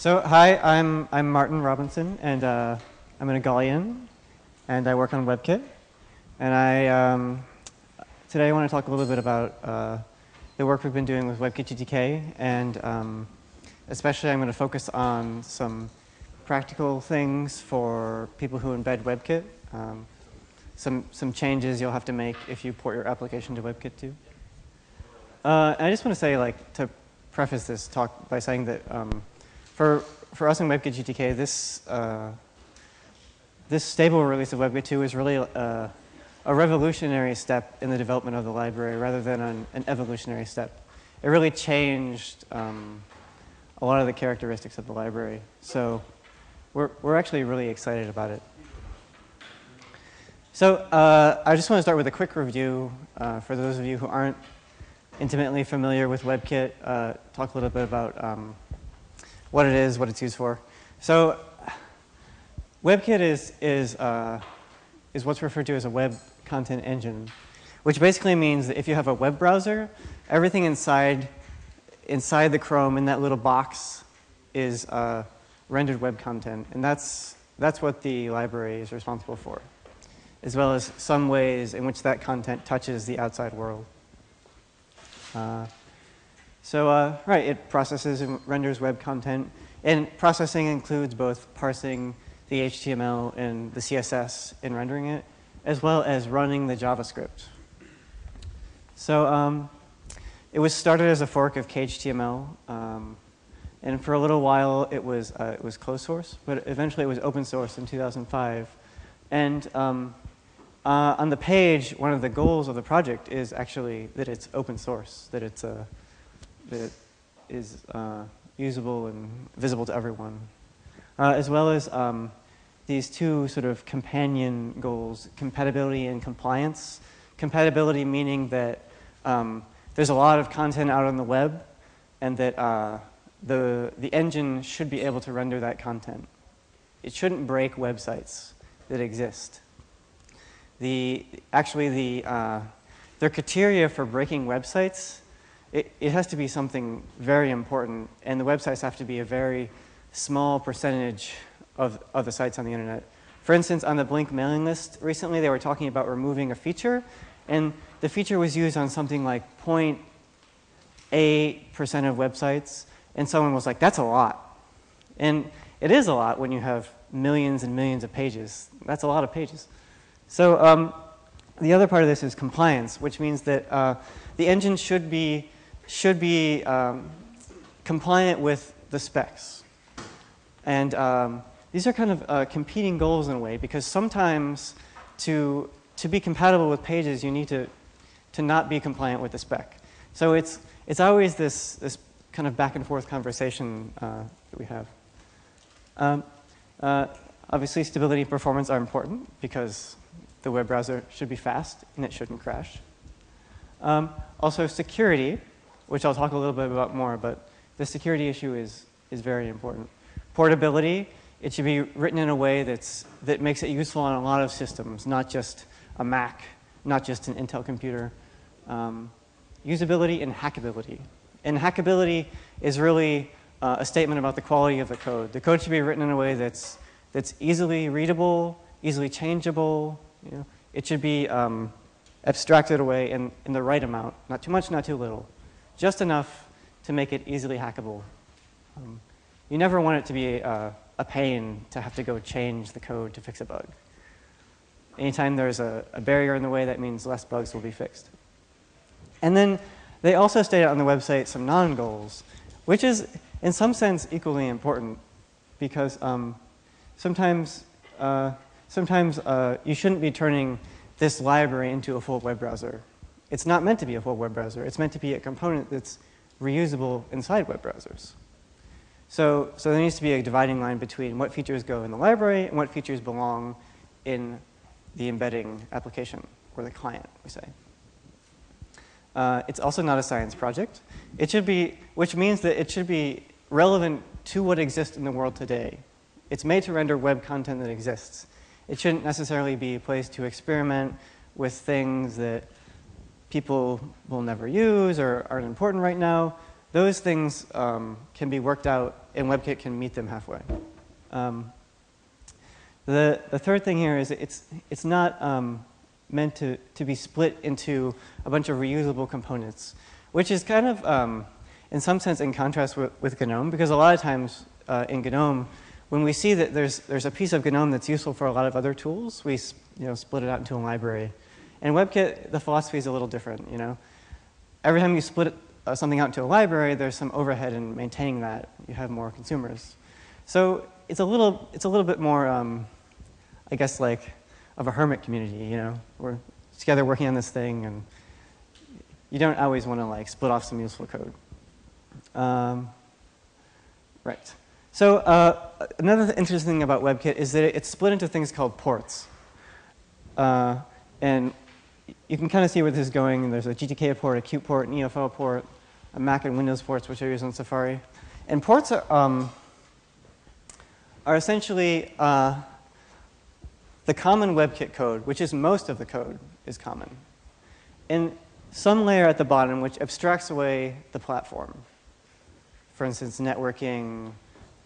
So hi, I'm, I'm Martin Robinson, and uh, I'm an Igalian, and I work on WebKit. And I, um, today I want to talk a little bit about uh, the work we've been doing with WebKit GTK, and um, especially I'm going to focus on some practical things for people who embed WebKit, um, some, some changes you'll have to make if you port your application to WebKit 2. Uh, I just want to say, like, to preface this talk by saying that um, for, for us in WebKit GTK, this, uh, this stable release of WebKit 2 is really a revolutionary step in the development of the library rather than an, an evolutionary step. It really changed um, a lot of the characteristics of the library. So we're, we're actually really excited about it. So uh, I just want to start with a quick review uh, for those of you who aren't intimately familiar with WebKit, uh, talk a little bit about um, what it is, what it's used for. So WebKit is, is, uh, is what's referred to as a web content engine, which basically means that if you have a web browser, everything inside, inside the Chrome in that little box is uh, rendered web content. And that's, that's what the library is responsible for, as well as some ways in which that content touches the outside world. Uh, so, uh, right, it processes and renders web content. And processing includes both parsing the HTML and the CSS in rendering it, as well as running the JavaScript. So um, it was started as a fork of KHTML. Um, and for a little while, it was, uh, it was closed source, but eventually it was open source in 2005. And um, uh, on the page, one of the goals of the project is actually that it's open source, that it's uh, that is uh, usable and visible to everyone, uh, as well as um, these two sort of companion goals, compatibility and compliance. Compatibility meaning that um, there's a lot of content out on the web, and that uh, the the engine should be able to render that content. It shouldn't break websites that exist the, actually the, uh, their criteria for breaking websites, it, it has to be something very important, and the websites have to be a very small percentage of, of the sites on the internet. For instance, on the Blink mailing list recently, they were talking about removing a feature, and the feature was used on something like 0.8% of websites, and someone was like, that's a lot. And it is a lot when you have millions and millions of pages. That's a lot of pages. So um, the other part of this is compliance, which means that uh, the engine should be, should be um, compliant with the specs. And um, these are kind of uh, competing goals in a way, because sometimes to, to be compatible with pages, you need to, to not be compliant with the spec. So it's, it's always this, this kind of back and forth conversation uh, that we have. Um, uh, obviously, stability and performance are important because the web browser should be fast and it shouldn't crash. Um, also security, which I'll talk a little bit about more, but the security issue is, is very important. Portability, it should be written in a way that's, that makes it useful on a lot of systems, not just a Mac, not just an Intel computer. Um, usability and hackability. And hackability is really uh, a statement about the quality of the code. The code should be written in a way that's, that's easily readable, easily changeable, you know, it should be um, abstracted away in, in the right amount, not too much, not too little, just enough to make it easily hackable. Um, you never want it to be a, a, pain to have to go change the code to fix a bug. Anytime there's a, a barrier in the way, that means less bugs will be fixed. And then they also state on the website some non-goals, which is in some sense equally important because um, sometimes uh, sometimes uh, you shouldn't be turning this library into a full web browser. It's not meant to be a full web browser. It's meant to be a component that's reusable inside web browsers. So, so there needs to be a dividing line between what features go in the library and what features belong in the embedding application, or the client, we say. Uh, it's also not a science project. It should be, which means that it should be relevant to what exists in the world today. It's made to render web content that exists. It shouldn't necessarily be a place to experiment with things that people will never use or aren't important right now. those things um, can be worked out and WebKit can meet them halfway. Um, the, the third thing here is it's, it's not um, meant to, to be split into a bunch of reusable components, which is kind of, um, in some sense, in contrast with, with GNOME, because a lot of times uh, in GNOME, when we see that there's, there's a piece of GNOME that's useful for a lot of other tools, we you know, split it out into a library. In WebKit, the philosophy is a little different, you know. Every time you split uh, something out into a library, there's some overhead in maintaining that. You have more consumers. So it's a little, it's a little bit more, um, I guess, like of a hermit community, you know. We're together working on this thing, and you don't always want to like split off some useful code. Um, right. So uh, another interesting thing about WebKit is that it's split into things called ports. Uh, and you can kind of see where this is going. There's a GTK port, a Qt port, an EFL port, a Mac and Windows ports, which I use on Safari. And ports are, um, are essentially uh, the common WebKit code, which is most of the code, is common. And some layer at the bottom which abstracts away the platform. For instance, networking,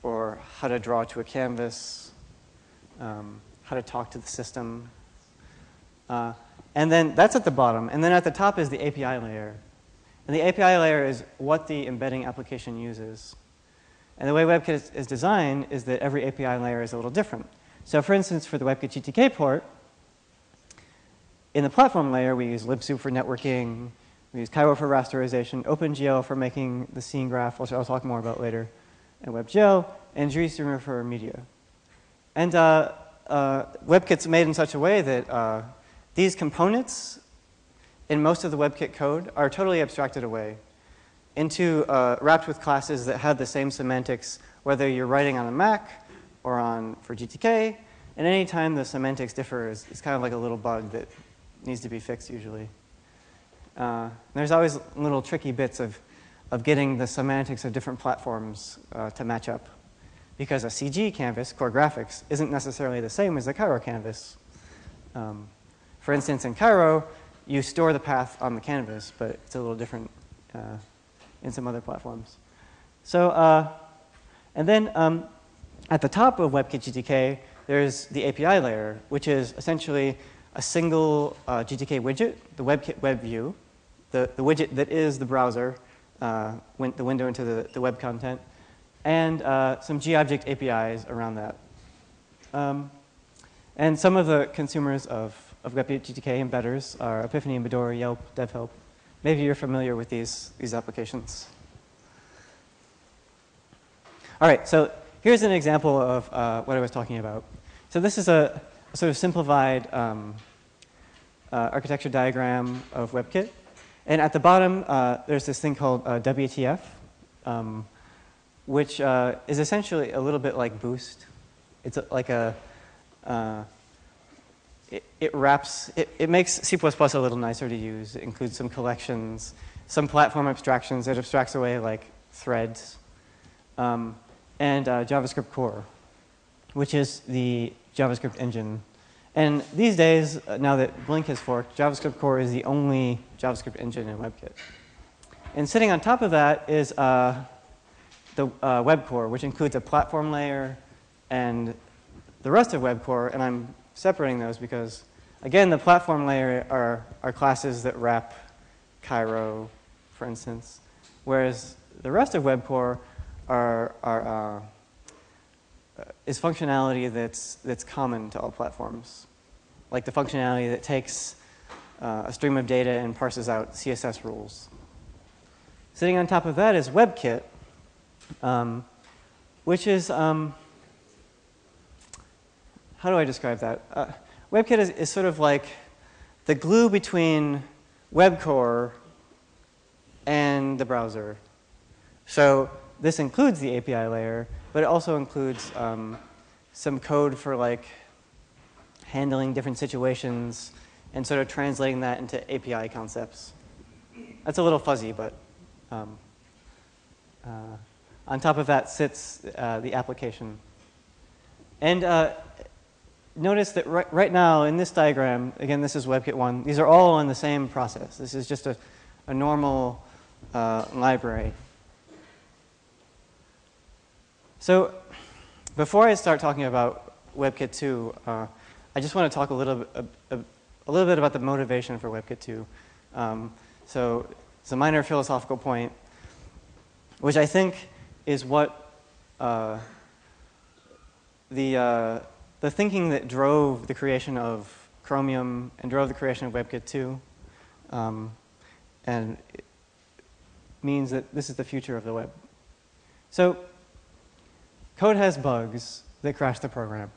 or how to draw to a canvas, um, how to talk to the system. Uh, and then that's at the bottom. And then at the top is the API layer. And the API layer is what the embedding application uses. And the way WebKit is, designed is that every API layer is a little different. So for instance, for the WebKit GTK port, in the platform layer, we use libsoup for networking, we use Cairo for rasterization, OpenGL for making the scene graph, which I'll talk more about later, and WebGL, and GStreamer for media. And uh, uh, WebKit's made in such a way that uh, these components in most of the WebKit code are totally abstracted away into uh, wrapped with classes that have the same semantics, whether you're writing on a Mac or on for GTK. And any time the semantics differ is, is kind of like a little bug that needs to be fixed usually. Uh, there's always little tricky bits of, of getting the semantics of different platforms uh, to match up. Because a CG canvas, core graphics, isn't necessarily the same as a Cairo canvas. Um, for instance, in Cairo, you store the path on the canvas, but it's a little different uh, in some other platforms. So, uh, and then um, at the top of WebKit GTK, there's the API layer, which is essentially a single uh, GTK widget, the WebKit web view, the, the widget that is the browser, uh, win the window into the, the web content, and uh, some GObject APIs around that. Um, and some of the consumers of of GTK embedders are Epiphany, Midori, Yelp, DevHelp. Maybe you're familiar with these, these applications. All right, so here's an example of uh, what I was talking about. So this is a, a sort of simplified um, uh, architecture diagram of WebKit. And at the bottom, uh, there's this thing called uh, WTF, um, which uh, is essentially a little bit like Boost. It's a, like a, uh, it, it wraps, it, it makes C++ a little nicer to use. It includes some collections, some platform abstractions. It abstracts away like threads, um, and uh, JavaScript core, which is the JavaScript engine. And these days, uh, now that Blink has forked, JavaScript core is the only JavaScript engine in WebKit. And sitting on top of that is uh, the uh, web core, which includes a platform layer and the rest of web core. And I'm separating those because, again, the platform layer are, are classes that wrap Cairo, for instance, whereas the rest of WebCore are, are, uh, is functionality that's, that's common to all platforms, like the functionality that takes uh, a stream of data and parses out CSS rules. Sitting on top of that is WebKit, um, which is um, how do I describe that? Uh, WebKit is, is sort of like the glue between WebCore and the browser. So this includes the API layer, but it also includes um, some code for like handling different situations and sort of translating that into API concepts. That's a little fuzzy, but um, uh, on top of that sits uh, the application. And uh, notice that right, right now in this diagram, again, this is WebKit 1, these are all in the same process. This is just a, a normal uh, library. So before I start talking about WebKit 2, uh, I just want to talk a little, a, a, a, little bit about the motivation for WebKit 2. Um, so it's a minor philosophical point, which I think is what uh, the, uh, the thinking that drove the creation of Chromium and drove the creation of WebKit 2 um, and means that this is the future of the web. So code has bugs that crash the program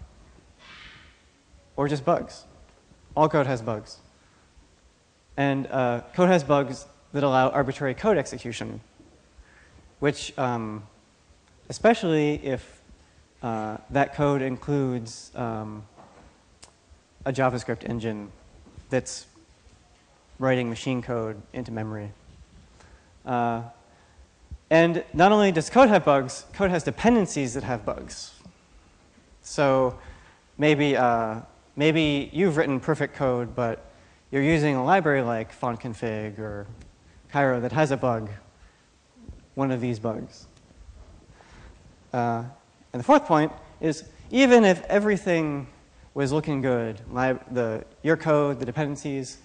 or just bugs. All code has bugs. And uh, code has bugs that allow arbitrary code execution, which, um, especially if uh, that code includes um, a JavaScript engine that's writing machine code into memory. Uh, and not only does code have bugs, code has dependencies that have bugs. So maybe uh, maybe you've written perfect code, but you're using a library like fontconfig or Cairo that has a bug, one of these bugs. Uh, and the fourth point is even if everything was looking good, the, your code, the dependencies,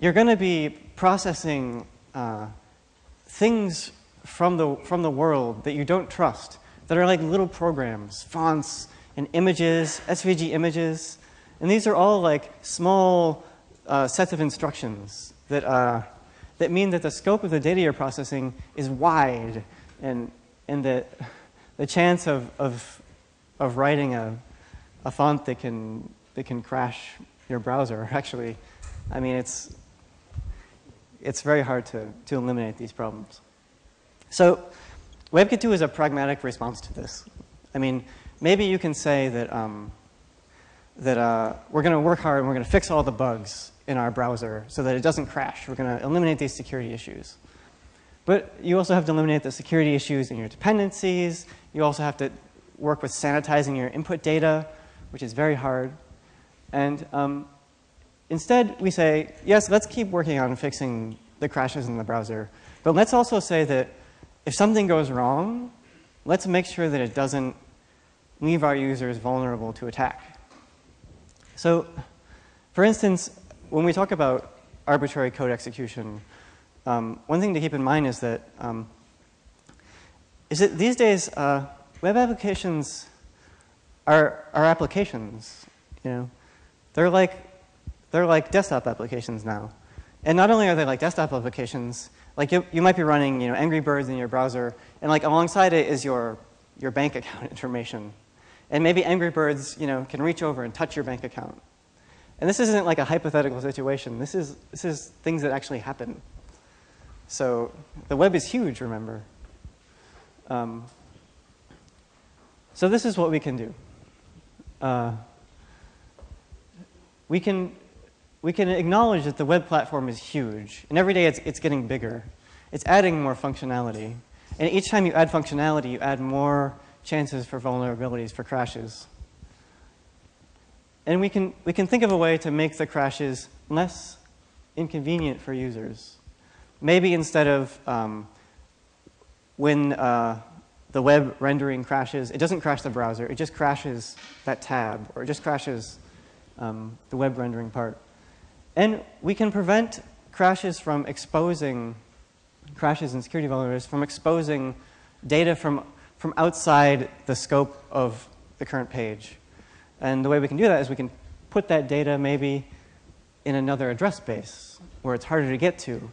you're going to be processing uh, things from the, from the world that you don't trust, that are like little programs, fonts, and images, SVG images. And these are all like small uh, sets of instructions that, uh, that mean that the scope of the data you're processing is wide and, and that the chance of, of, of writing a, a font that can, that can crash your browser actually, I mean, it's, it's very hard to, to eliminate these problems. So WebKit 2 is a pragmatic response to this. I mean, maybe you can say that, um, that uh, we're going to work hard and we're going to fix all the bugs in our browser so that it doesn't crash. We're going to eliminate these security issues. But you also have to eliminate the security issues in your dependencies. You also have to work with sanitizing your input data, which is very hard. And um, instead, we say, yes, let's keep working on fixing the crashes in the browser. But let's also say that if something goes wrong, let's make sure that it doesn't leave our users vulnerable to attack. So, for instance, when we talk about arbitrary code execution, um, one thing to keep in mind is that um, is that these days uh, web applications are are applications. You know, they're like they're like desktop applications now, and not only are they like desktop applications, like you, you might be running you know Angry Birds in your browser, and like alongside it is your your bank account information. And maybe Angry Birds, you know, can reach over and touch your bank account. And this isn't like a hypothetical situation. This is, this is things that actually happen. So the web is huge, remember. Um, so this is what we can do. Uh, we can we can acknowledge that the web platform is huge, and every day it's, it's getting bigger. It's adding more functionality. And each time you add functionality, you add more chances for vulnerabilities, for crashes. And we can, we can think of a way to make the crashes less inconvenient for users. Maybe instead of um, when uh, the web rendering crashes, it doesn't crash the browser, it just crashes that tab, or it just crashes um, the web rendering part. And we can prevent crashes from exposing, crashes and security vulnerabilities from exposing data from from outside the scope of the current page. And the way we can do that is we can put that data maybe in another address space where it's harder to get to,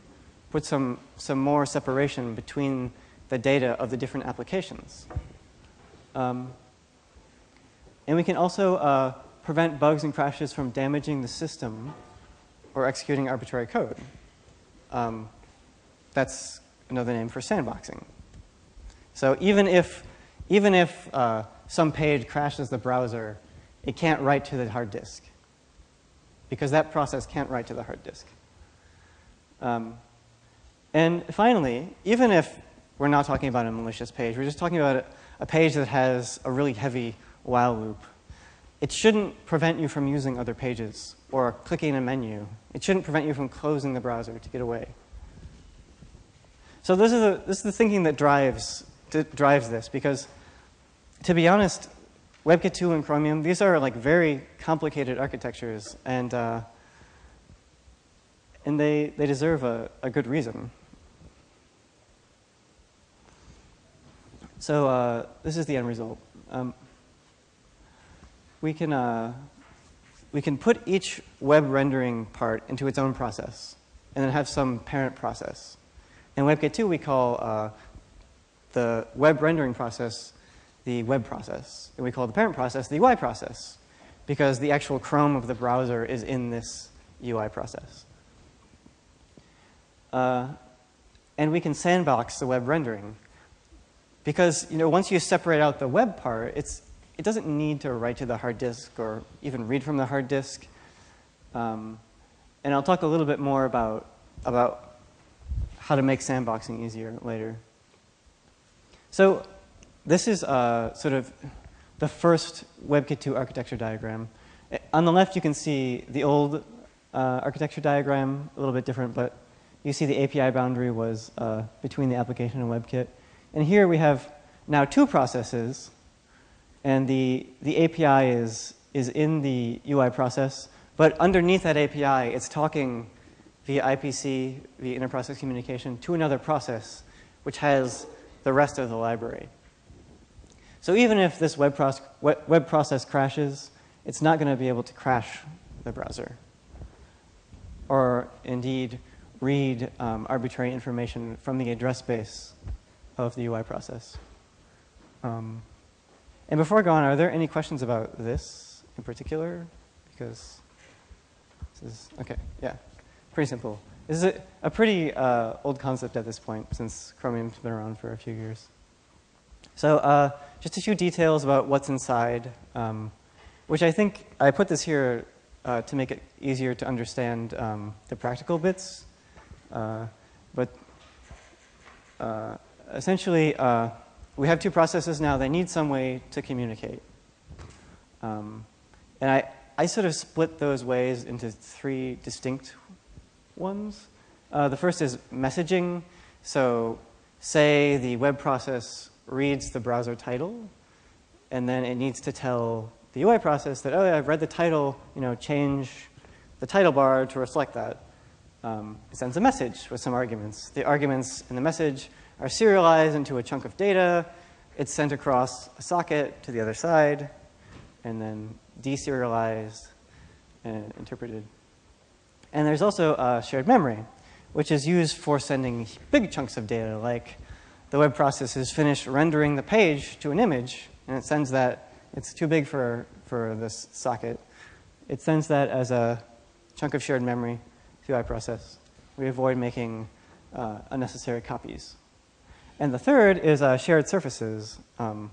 put some, some more separation between the data of the different applications. Um, and we can also uh, prevent bugs and crashes from damaging the system or executing arbitrary code. Um, that's another name for sandboxing. So even if, even if uh, some page crashes the browser, it can't write to the hard disk because that process can't write to the hard disk. Um, and finally, even if we're not talking about a malicious page, we're just talking about a, page that has a really heavy while loop, it shouldn't prevent you from using other pages or clicking a menu. It shouldn't prevent you from closing the browser to get away. So this is, the, this is the thinking that drives drives this because to be honest, WebKit 2 and Chromium, these are like very complicated architectures, and, uh, and they, they deserve a, a good reason. So uh, this is the end result. Um, we can uh, we can put each web rendering part into its own process, and then have some parent process. In WebKit 2, we call uh, the web rendering process the web process, and we call the parent process the UI process, because the actual Chrome of the browser is in this UI process. Uh, and we can sandbox the web rendering. Because you know, once you separate out the web part, it's, it doesn't need to write to the hard disk or even read from the hard disk. Um, and I'll talk a little bit more about, about how to make sandboxing easier later. So this is uh, sort of the first WebKit 2 architecture diagram. On the left, you can see the old uh, architecture diagram, a little bit different, but you see the API boundary was uh, between the application and WebKit. And here we have now two processes, and the, the API is, is in the UI process, but underneath that API, it's talking via IPC, via interprocess communication, to another process, which has the rest of the library. So even if this web, proce web process crashes, it's not going to be able to crash the browser. Or indeed, read um, arbitrary information from the address space of the UI process. Um, and before I go on, are there any questions about this in particular? Because this is, okay, yeah, pretty simple. This is a, a pretty uh, old concept at this point since Chromium's been around for a few years. So uh, just a few details about what's inside, um, which I think I put this here uh, to make it easier to understand um, the practical bits. Uh, but uh, essentially, uh, we have two processes now. They need some way to communicate. Um, and I, I sort of split those ways into three distinct ones. Uh, the first is messaging. So say the web process reads the browser title, and then it needs to tell the UI process that, oh, yeah, I've read the title, you know, change the title bar to reflect that. Um, it sends a message with some arguments. The arguments in the message are serialized into a chunk of data. It's sent across a socket to the other side, and then deserialized and interpreted. And there's also shared memory, which is used for sending big chunks of data, like the web process has finished rendering the page to an image, and it sends that, it's too big for, for this socket. It sends that as a chunk of shared memory to UI process. We avoid making uh, unnecessary copies. And the third is uh, shared surfaces, um,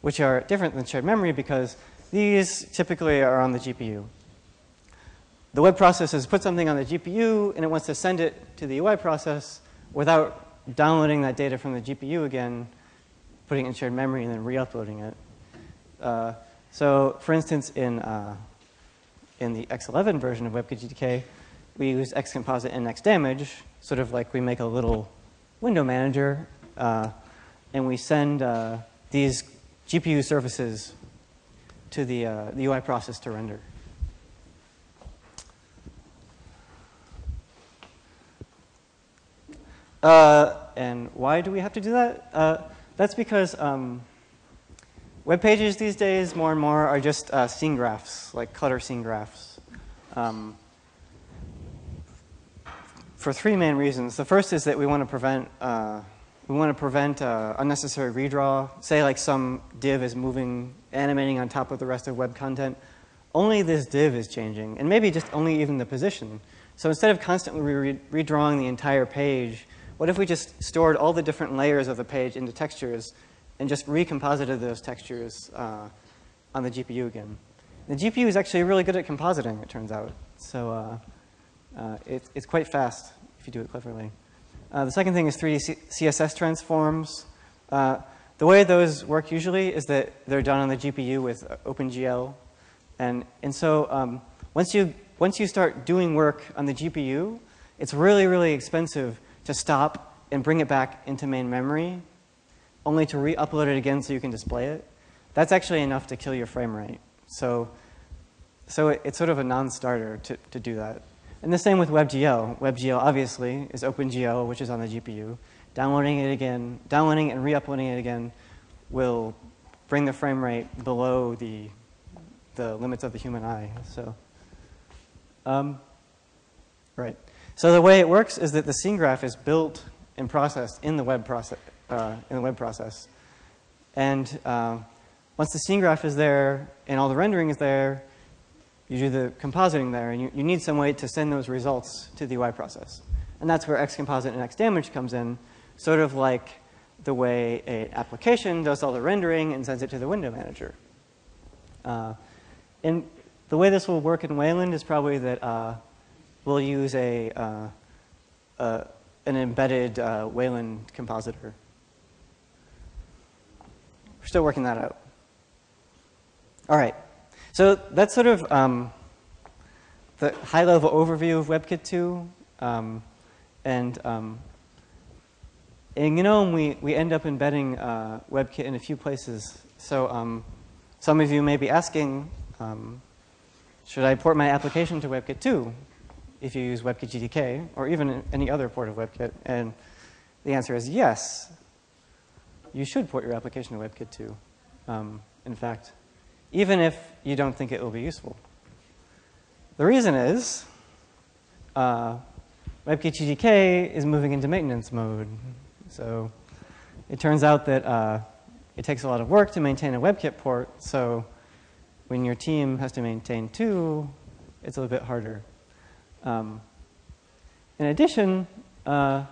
which are different than shared memory because these typically are on the GPU. The web process has put something on the GPU and it wants to send it to the UI process without downloading that data from the GPU again, putting it in shared memory, and then re-uploading it. Uh, so for instance, in, uh, in the X11 version of WebKit GTK, we use Xcomposite and Xdamage, sort of like we make a little window manager, uh, and we send uh, these GPU surfaces to the, uh, the UI process to render. Uh, and why do we have to do that? Uh, that's because um, web pages these days, more and more, are just scene graphs, like clutter scene graphs. Um, for three main reasons. The first is that we want to prevent uh, we want to prevent uh, unnecessary redraw. Say like some div is moving, animating on top of the rest of web content. Only this div is changing, and maybe just only even the position. So instead of constantly re redrawing the entire page, what if we just stored all the different layers of the page into textures and just recomposited those textures uh, on the GPU again? The GPU is actually really good at compositing, it turns out. So uh, uh, it, it's quite fast if you do it cleverly. Uh, the second thing is 3D C CSS transforms. Uh, the way those work usually is that they're done on the GPU with OpenGL. And, and so um, once, you, once you start doing work on the GPU, it's really, really expensive to stop and bring it back into main memory, only to re-upload it again so you can display it. that's actually enough to kill your frame rate. So, so it, it's sort of a non-starter to, to do that. And the same with WebGL. WebGL obviously is OpenGL, which is on the GPU. Downloading it again, downloading and re-uploading it again will bring the frame rate below the, the limits of the human eye. So, um, right. So the way it works is that the scene graph is built and processed in the web process. Uh, in the web process. And uh, once the scene graph is there and all the rendering is there, you do the compositing there, and you, you need some way to send those results to the UI process. And that's where Xcomposite and Xdamage comes in, sort of like the way an application does all the rendering and sends it to the window manager. Uh, and the way this will work in Wayland is probably that uh, we'll use a, uh, uh an embedded uh, Wayland compositor. We're still working that out. All right. So that's sort of um, the high-level overview of WebKit 2. Um, and um, in GNOME, we, we end up embedding uh, WebKit in a few places. So um, some of you may be asking, um, should I port my application to WebKit 2 if you use WebKit GTK or even any other port of WebKit? And the answer is yes. You should port your application to WebKit 2. Um, in fact, even if you don't think it will be useful. The reason is uh, is moving into maintenance mode. So it turns out that uh, it takes a lot of work to maintain a WebKit port. So when your team has to maintain two, it's a little bit harder. Um, in addition, uh,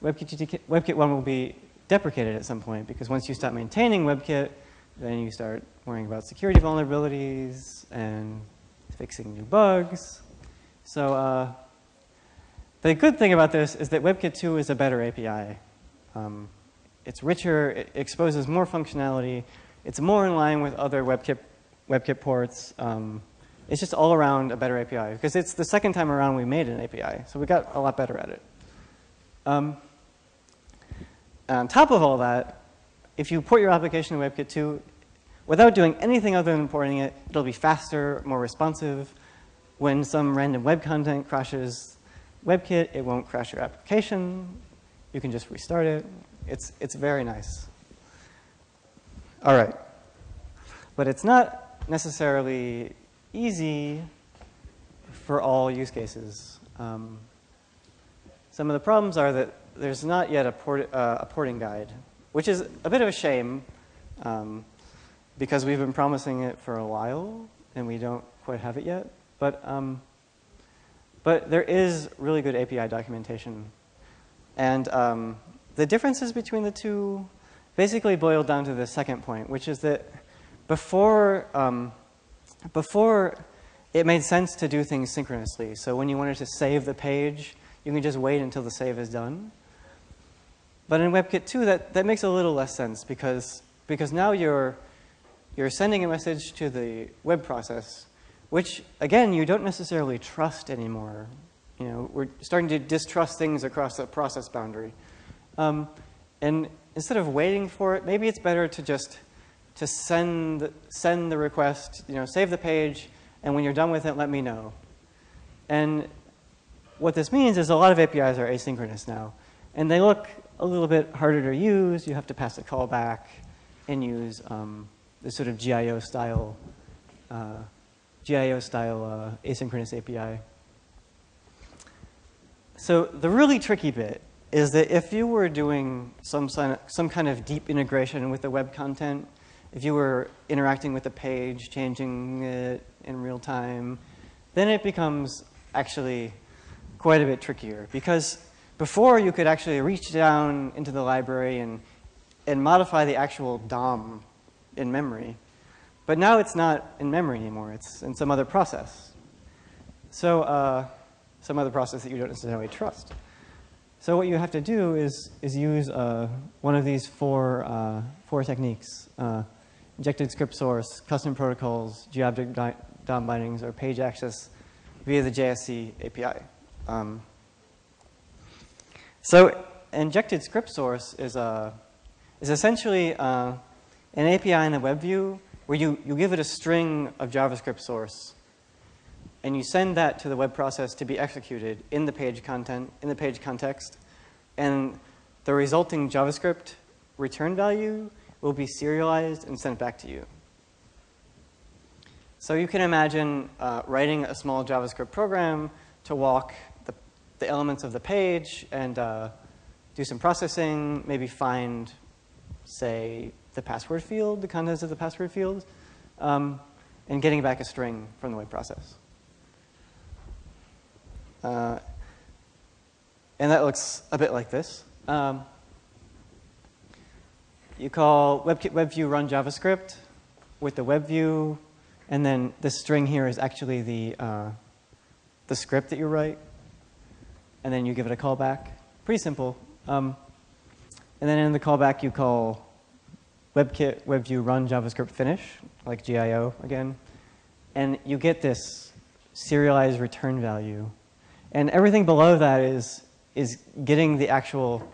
WebKit, WebKit 1 will be deprecated at some point because once you stop maintaining WebKit, then you start worrying about security vulnerabilities and fixing new bugs. So uh, the good thing about this is that WebKit 2 is a better API. Um, it's richer, it exposes more functionality, it's more in line with other WebKit, WebKit ports. Um, it's just all around a better API because it's the second time around we made an API, so we got a lot better at it. Um, on top of all that, if you port your application to WebKit 2, without doing anything other than porting it, it'll be faster, more responsive. When some random web content crashes WebKit, it won't crash your application. You can just restart it. It's, it's very nice. All right. But it's not necessarily easy for all use cases. Um, some of the problems are that there's not yet a, port, uh, a porting guide which is a bit of a shame um, because we've been promising it for a while and we don't quite have it yet. But, um, but there is really good API documentation. And um, the differences between the two basically boil down to the second point, which is that before, um, before it made sense to do things synchronously. So when you wanted to save the page, you can just wait until the save is done. But in WebKit 2, that, that makes a little less sense because, because now you're, you're sending a message to the web process, which, again, you don't necessarily trust anymore. You know, we're starting to distrust things across the process boundary. Um, and instead of waiting for it, maybe it's better to just to send, send the request, you know, save the page, and when you're done with it, let me know. And what this means is a lot of APIs are asynchronous now. And they look a little bit harder to use. You have to pass a callback and use um, this sort of GIO style, uh, GIO style uh, asynchronous API. So the really tricky bit is that if you were doing some, some kind of deep integration with the web content, if you were interacting with the page, changing it in real time, then it becomes actually quite a bit trickier because before, you could actually reach down into the library and, and modify the actual DOM in memory. But now it's not in memory anymore. It's in some other process. So uh, some other process that you don't necessarily trust. So what you have to do is, is use uh, one of these four, uh, four techniques. Uh, injected script source, custom protocols, GObject DOM bindings, or page access via the JSC API. Um, so injected script source is, a, is essentially uh, an API in the web view where you, you give it a string of JavaScript source and you send that to the web process to be executed in the page content, in the page context, and the resulting JavaScript return value will be serialized and sent back to you. So you can imagine uh, writing a small JavaScript program to walk the, the elements of the page and uh, do some processing, maybe find, say, the password field, the contents of the password field, um, and getting back a string from the web process. Uh, and that looks a bit like this. Um, you call WebKit WebView run JavaScript with the WebView, and then this string here is actually the, uh, the script that you write, and then you give it a callback. Pretty simple. Um, and then in the callback, you call WebKit WebView run JavaScript finish, like GIO again, and you get this serialized return value. And everything below that is, is getting the actual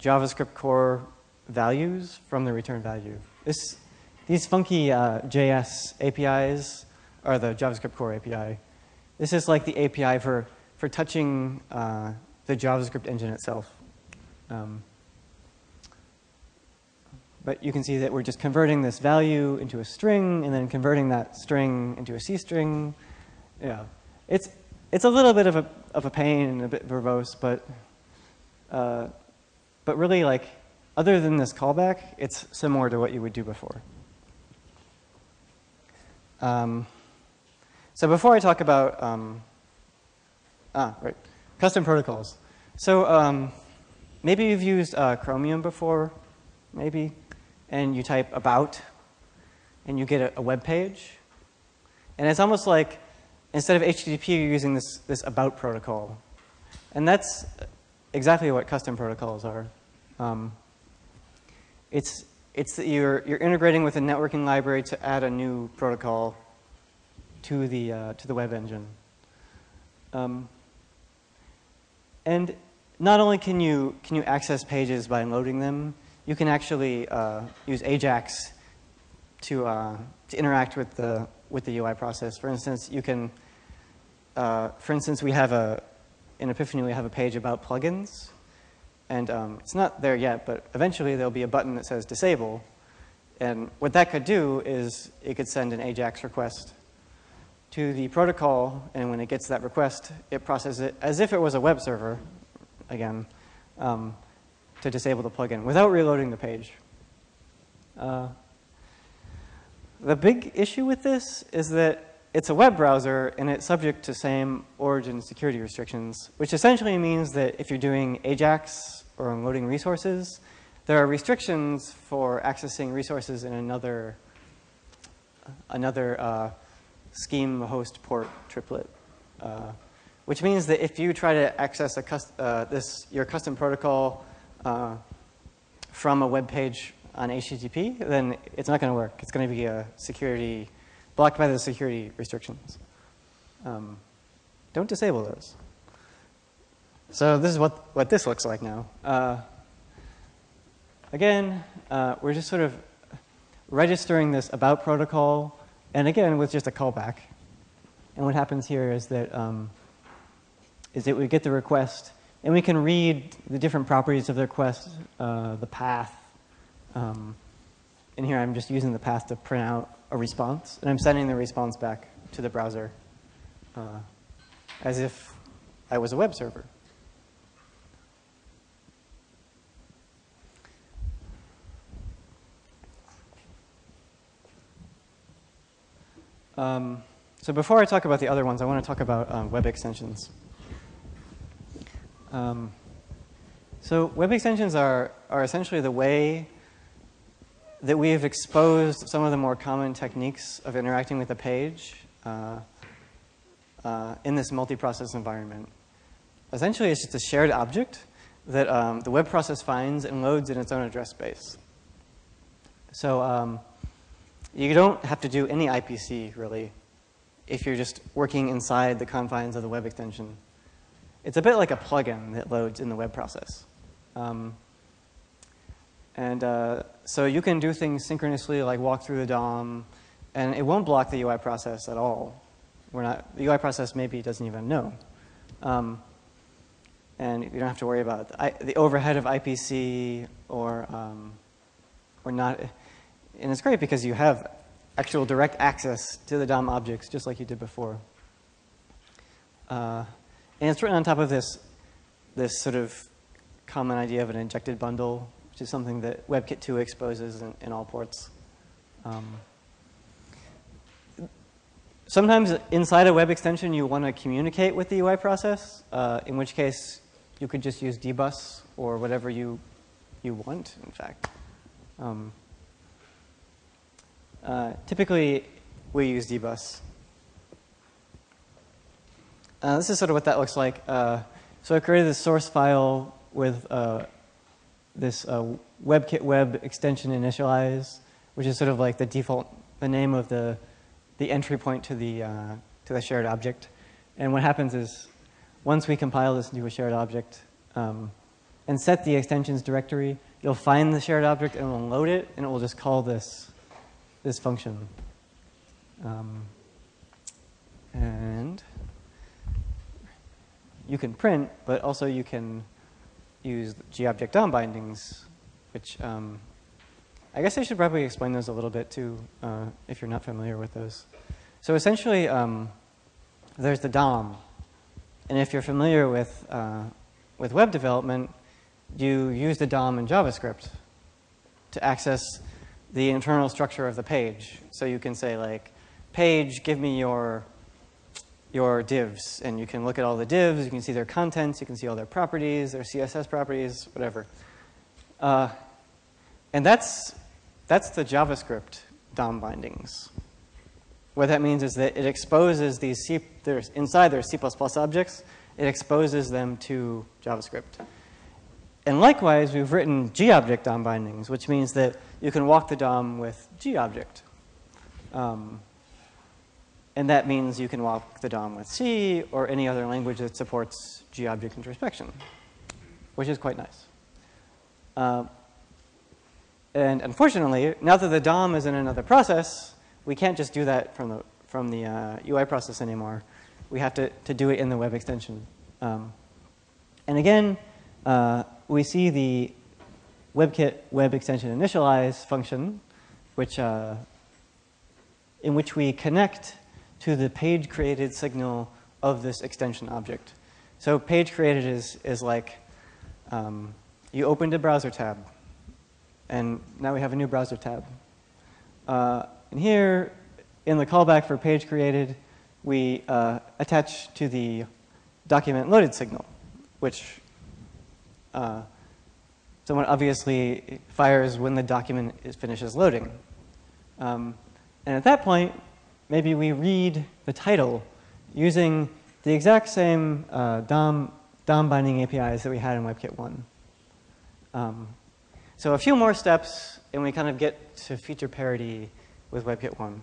JavaScript core values from the return value. This, these funky uh, JS APIs are the JavaScript core API. This is like the API for, for touching uh, the JavaScript engine itself. Um, but you can see that we're just converting this value into a string and then converting that string into a C string. Yeah, it's, it's a little bit of a, of a pain and a bit verbose, but, uh, but really like, other than this callback, it's similar to what you would do before. Um, so before I talk about, um, ah, right, custom protocols. So um, maybe you've used uh, Chromium before, maybe, and you type about, and you get a, a web page. And it's almost like instead of HTTP, you're using this, this about protocol. And that's exactly what custom protocols are. Um, it's, it's that you're, you're integrating with a networking library to add a new protocol to the, uh, to the web engine. Um, and not only can you, can you access pages by loading them, you can actually uh, use Ajax to, uh, to interact with the, with the UI process. For instance, you can, uh, for instance, we have a, in Epiphany, we have a page about plugins. And um, it's not there yet, but eventually there'll be a button that says disable. And what that could do is it could send an AJAX request to the protocol, and when it gets that request, it processes it as if it was a web server, again, um, to disable the plugin without reloading the page. Uh, the big issue with this is that it's a web browser and it's subject to same origin security restrictions, which essentially means that if you're doing AJAX or unloading resources, there are restrictions for accessing resources in another, another uh, scheme host port triplet. Uh, which means that if you try to access a uh, this, your custom protocol uh, from a web page on HTTP, then it's not going to work. It's going to be a security, blocked by the security restrictions. Um, don't disable those. So this is what, what this looks like now. Uh, again, uh, we're just sort of registering this about protocol, and again, with just a callback. And what happens here is that, um, is that we get the request, and we can read the different properties of the request, uh, the path. Um, and here I'm just using the path to print out a response, and I'm sending the response back to the browser uh, as if I was a web server. Um, so before I talk about the other ones, I want to talk about um, web extensions. Um, so web extensions are, are essentially the way that we have exposed some of the more common techniques of interacting with a page uh, uh, in this multi-process environment. Essentially, it's just a shared object that um, the web process finds and loads in its own address space. So um, you don't have to do any IPC, really, if you're just working inside the confines of the web extension. It's a bit like a plugin that loads in the web process. Um, And uh, so you can do things synchronously, like walk through the DOM, and it won't block the UI process at all. We're not, the UI process maybe doesn't even know. Um, and you don't have to worry about the, the overhead of IPC or, um, or not. And it's great because you have actual direct access to the DOM objects just like you did before. Uh, and it's written on top of this, this sort of common idea of an injected bundle, which is something that WebKit 2 exposes in, in all ports. Um, sometimes inside a web extension, you want to communicate with the UI process, uh, in which case you could just use dbus or whatever you, you want, in fact. Um, uh, typically, we use dbus. Uh, this is sort of what that looks like. Uh, so I created this source file with uh, this uh, WebKit web extension initialize, which is sort of like the default, the name of the, the entry point to the, to the shared object. And what happens is once we compile this into a shared object um, and set the extensions directory, you'll find the shared object and it'll load it, and it will just call this, this function. Um, and you can print, but also you can use GObject DOM bindings, which um, I guess I should probably explain those a little bit too, uh, if you're not familiar with those. So essentially, um, there's the DOM, and if you're familiar with uh, with web development, you use the DOM in JavaScript to access the internal structure of the page. So you can say like, page, give me your your divs, and you can look at all the divs, you can see their contents, you can see all their properties, their CSS properties, whatever. Uh, and that's, that's the JavaScript DOM bindings. What that means is that it exposes these C, inside their C++ objects, it exposes them to JavaScript. And likewise, we've written GObject DOM bindings, which means that you can walk the DOM with GObject. Um, and that means you can walk the DOM with C or any other language that supports GObject introspection, which is quite nice. Uh, and unfortunately, now that the DOM is in another process, we can't just do that from the, from the uh, UI process anymore. We have to, to do it in the web extension. Um, and again, uh, we see the WebKit web extension initialize function, which, uh, in which we connect to the page created signal of this extension object. So page created is, is like um, you opened a browser tab, and now we have a new browser tab. Uh, and here, in the callback for page created, we uh, attach to the document loaded signal, which uh, someone obviously fires when the document is, finishes loading. Um, and at that point, maybe we read the title using the exact same uh, DOM, DOM binding APIs that we had in WebKit 1. Um, so a few more steps, and we kind of get to feature parity with WebKit 1.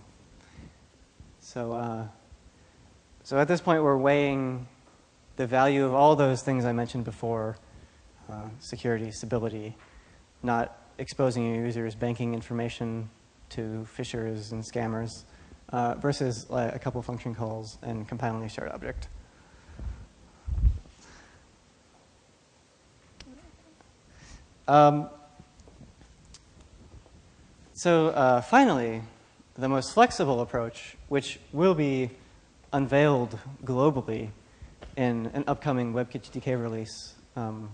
So, uh, so at this point, we're weighing the value of all those things I mentioned before, uh, security, stability, not exposing your users' banking information to phishers and scammers, uh, versus a couple function calls and compiling a shared object. Um, so uh, finally, the most flexible approach, which will be unveiled globally in an upcoming WebKit GTK release, um,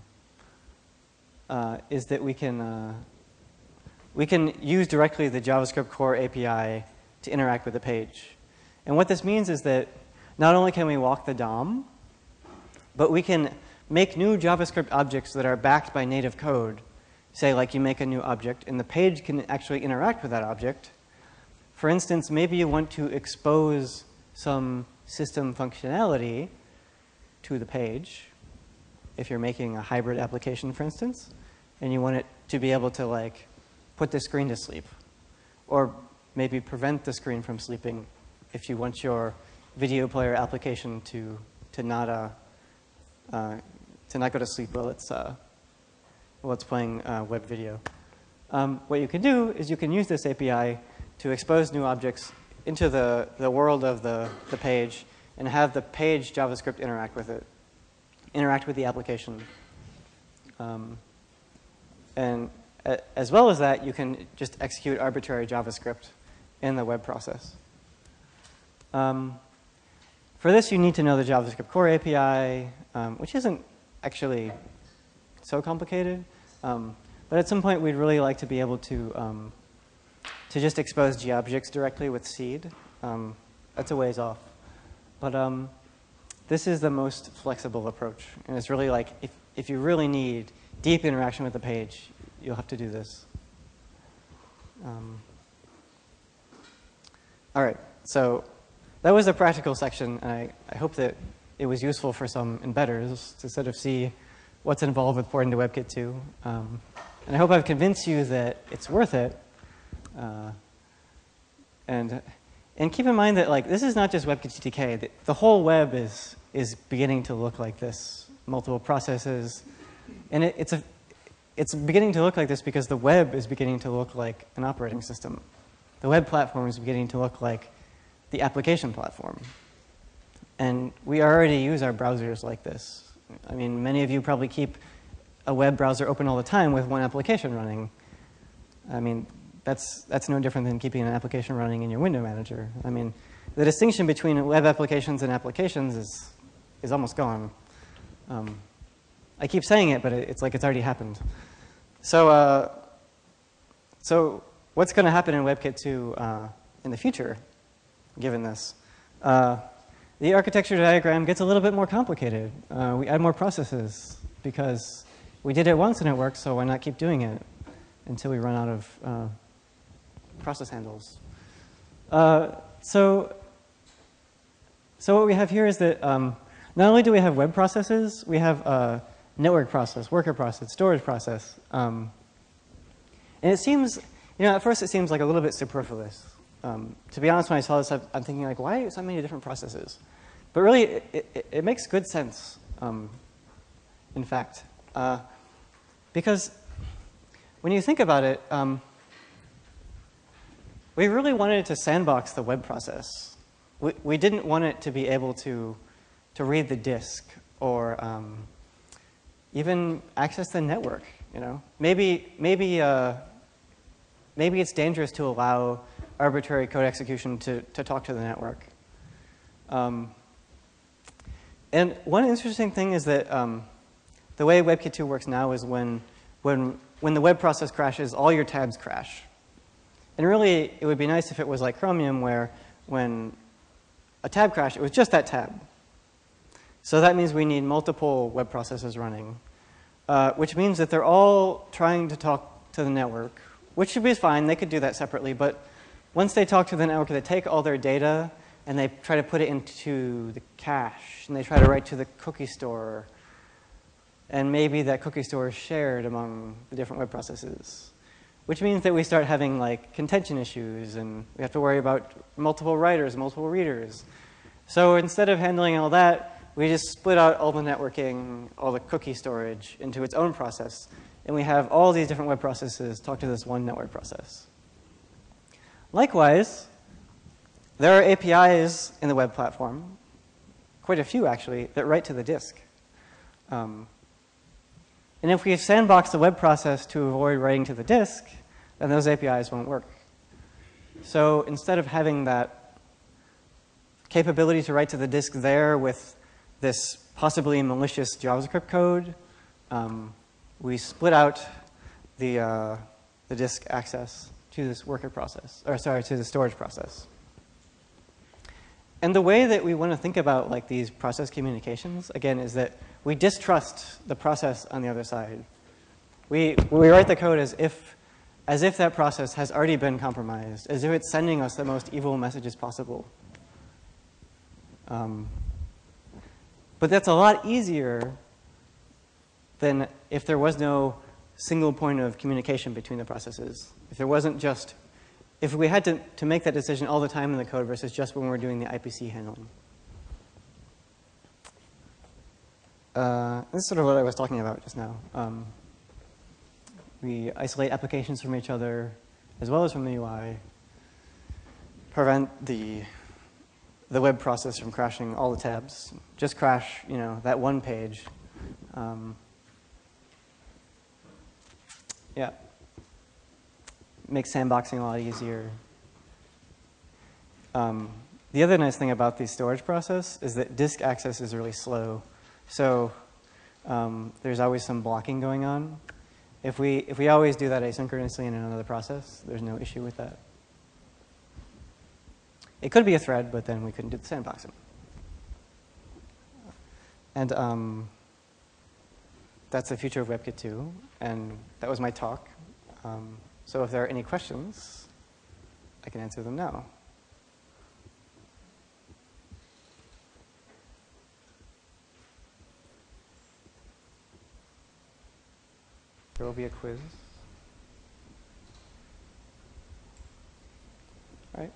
uh, is that we can, uh, we can use directly the JavaScriptCore API to interact with the page. And what this means is that not only can we walk the DOM, but we can make new JavaScript objects that are backed by native code. Say, like you make a new object, and the page can actually interact with that object. For instance, maybe you want to expose some system functionality to the page, if you're making a hybrid application, for instance, and you want it to be able to like put the screen to sleep, or maybe prevent the screen from sleeping if you want your video player application to, to, not, uh, uh, to not go to sleep while it's, uh, while it's playing uh, web video. um, what you can do is you can use this API to expose new objects into the, the world of the, the page and have the page JavaScript interact with it, interact with the application. Um, and as well as that, you can just execute arbitrary JavaScript in the web process. Um, for this, you need to know the JavaScriptCore API, um, which isn't actually so complicated. Um, but at some point, we'd really like to be able to, um, to just expose GObjects directly with Seed. Um, that's a ways off. But um, this is the most flexible approach. And it's really like, if, if you really need deep interaction with the page, you'll have to do this. Um, all right, so that was the practical section, and I, I hope that it was useful for some embedders to sort of see what's involved with porting to WebKit 2. Um, and I hope I've convinced you that it's worth it. Uh, and, and keep in mind that like this is not just WebKit The, the whole web is, is beginning to look like this, multiple processes. And it, it's, a, it's beginning to look like this because the web is beginning to look like an operating system. The web platform is beginning to look like the application platform. And we already use our browsers like this. I mean, many of you probably keep a web browser open all the time with one application running. I mean, that's, that's no different than keeping an application running in your window manager. I mean, the distinction between web applications and applications is, is almost gone. Um, I keep saying it, but it, it's like it's already happened. So, uh, so what's going to happen in WebKit 2 uh, in the future, given this? Uh, the architecture diagram gets a little bit more complicated. Uh, we add more processes because we did it once and it worked, so why not keep doing it until we run out of uh, process handles? Uh, so, so what we have here is that um, not only do we have web processes, we have a network process, worker process, storage process. Um, and it seems, you know, at first it seems like a little bit superfluous. Um, to be honest, when I saw this, I'm thinking like, why so many different processes? But really, it, it, it makes good sense, um, in fact. Uh, because when you think about it, um, we really wanted to sandbox the web process. We, we didn't want it to be able to, to read the disk or um, even access the network, you know? Maybe, maybe, uh, maybe it's dangerous to allow arbitrary code execution to, to talk to the network. Um, and one interesting thing is that um, the way WebKit 2 works now is when, when, when the web process crashes, all your tabs crash. And really, it would be nice if it was like Chromium where when a tab crashed, it was just that tab. So that means we need multiple web processes running, uh, which means that they're all trying to talk to the network, which should be fine. They could do that separately. But once they talk to the network, they take all their data and they try to put it into the cache, and they try to write to the cookie store, and maybe that cookie store is shared among the different web processes, which means that we start having like contention issues and we have to worry about multiple writers, multiple readers. So instead of handling all that, we just split out all the networking, all the cookie storage into its own process. And we have all these different web processes talk to this one network process. Likewise, there are APIs in the web platform, quite a few actually, that write to the disk. Um, and if we sandbox the web process to avoid writing to the disk, then those APIs won't work. So instead of having that capability to write to the disk there with this possibly malicious JavaScript code, um, we split out the, uh, the disk access to this worker process, or sorry, to the storage process. And the way that we want to think about like these process communications, again, is that we distrust the process on the other side. We, we write the code as if, as if that process has already been compromised, as if it's sending us the most evil messages possible. Um, but that's a lot easier than if there was no single point of communication between the processes. If there wasn't just, if we had to, to make that decision all the time in the code versus just when we're doing the IPC handling. Uh, this is sort of what I was talking about just now. Um, We isolate applications from each other as well as from the UI. Prevent the, the web process from crashing all the tabs. Just crash, you know, that one page. Um, yeah. Makes sandboxing a lot easier. Um, the other nice thing about the storage process is that disk access is really slow. So um, there's always some blocking going on. If we, if we always do that asynchronously in another process, there's no issue with that. It could be a thread, but then we couldn't do the sandboxing. And um, that's the future of WebKit 2, and that was my talk. Um, so if there are any questions, I can answer them now. There will be a quiz. All right.